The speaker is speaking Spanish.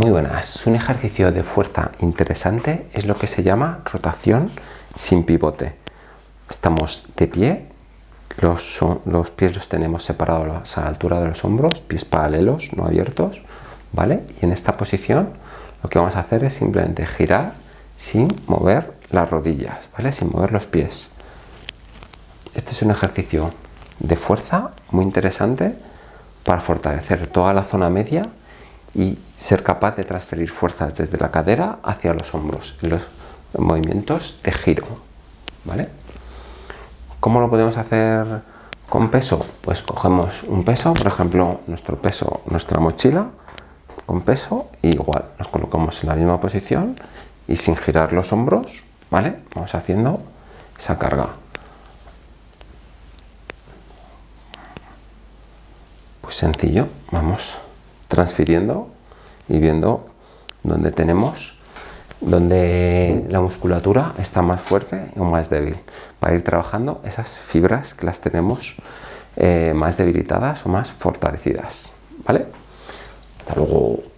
Muy buenas, un ejercicio de fuerza interesante es lo que se llama rotación sin pivote. Estamos de pie, los, los pies los tenemos separados a la altura de los hombros, pies paralelos, no abiertos, ¿vale? Y en esta posición lo que vamos a hacer es simplemente girar sin mover las rodillas, ¿vale? Sin mover los pies. Este es un ejercicio de fuerza muy interesante para fortalecer toda la zona media y ser capaz de transferir fuerzas desde la cadera hacia los hombros en los movimientos de giro. ¿vale? ¿Cómo lo podemos hacer con peso? Pues cogemos un peso, por ejemplo, nuestro peso, nuestra mochila, con peso, y igual nos colocamos en la misma posición y sin girar los hombros, ¿vale? Vamos haciendo esa carga. Pues sencillo, vamos transfiriendo y viendo dónde tenemos, donde la musculatura está más fuerte o más débil, para ir trabajando esas fibras que las tenemos eh, más debilitadas o más fortalecidas. ¿Vale? Hasta luego.